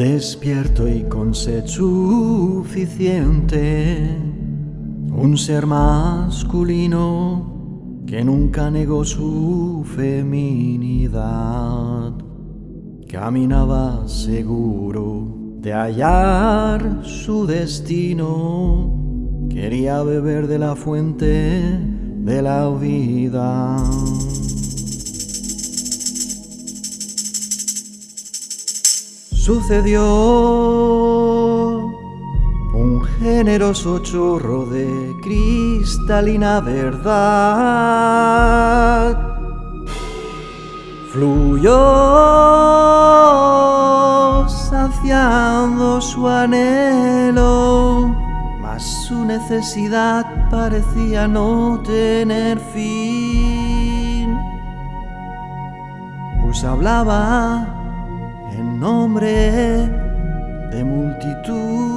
Despierto y con sed suficiente, un ser masculino que nunca negó su feminidad. Caminaba seguro de hallar su destino, quería beber de la fuente de la vida. Sucedió un generoso chorro de cristalina verdad. Fluyó saciando su anhelo, mas su necesidad parecía no tener fin. Pues hablaba en nombre de multitudes.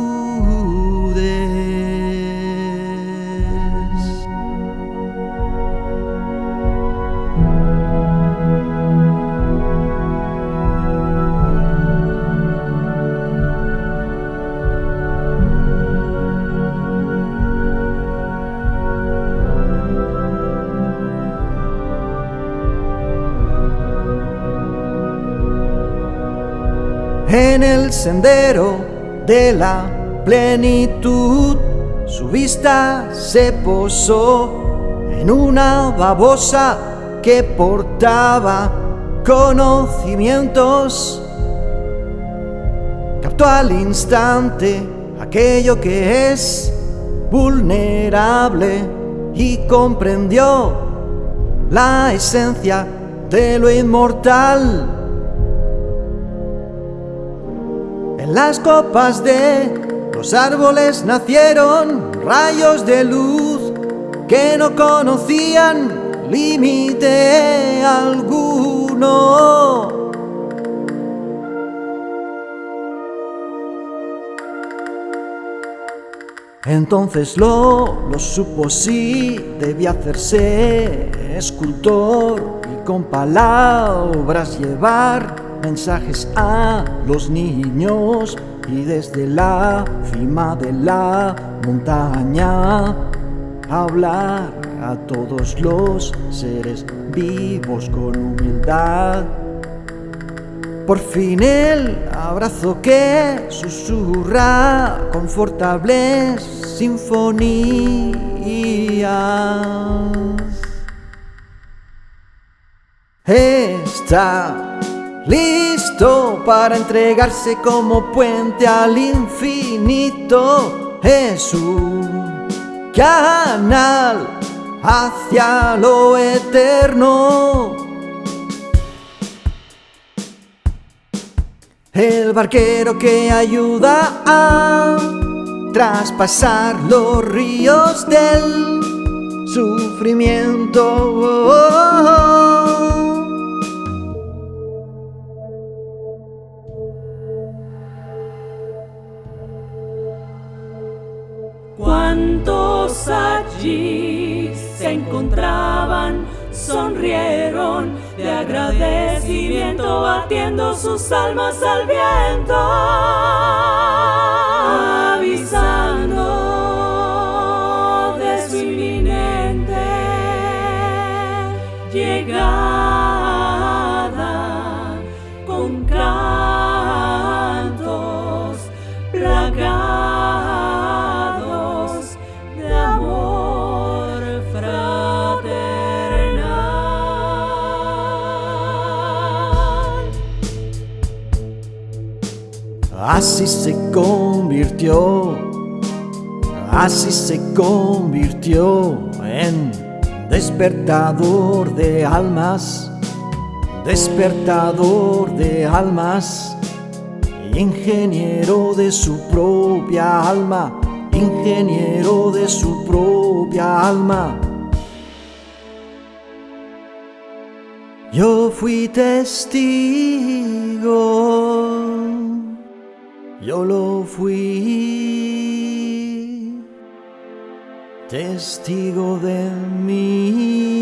En el sendero de la plenitud, su vista se posó en una babosa que portaba conocimientos. Captó al instante aquello que es vulnerable y comprendió la esencia de lo inmortal. En las copas de los árboles nacieron rayos de luz que no conocían límite alguno. Entonces lo, lo supo sí, debía hacerse escultor y con palabras llevar mensajes a los niños y desde la cima de la montaña hablar a todos los seres vivos con humildad. Por fin el abrazo que susurra confortables sinfonías. Está listo para entregarse como puente al infinito. Es un canal hacia lo eterno. El barquero que ayuda a traspasar los ríos del sufrimiento. ¿Cuántos allí se encontraban? Sonrieron de agradecimiento, batiendo sus almas al viento, Así se convirtió, así se convirtió en despertador de almas, despertador de almas, ingeniero de su propia alma, ingeniero de su propia alma. Yo fui testigo, yo lo fui, testigo de mí.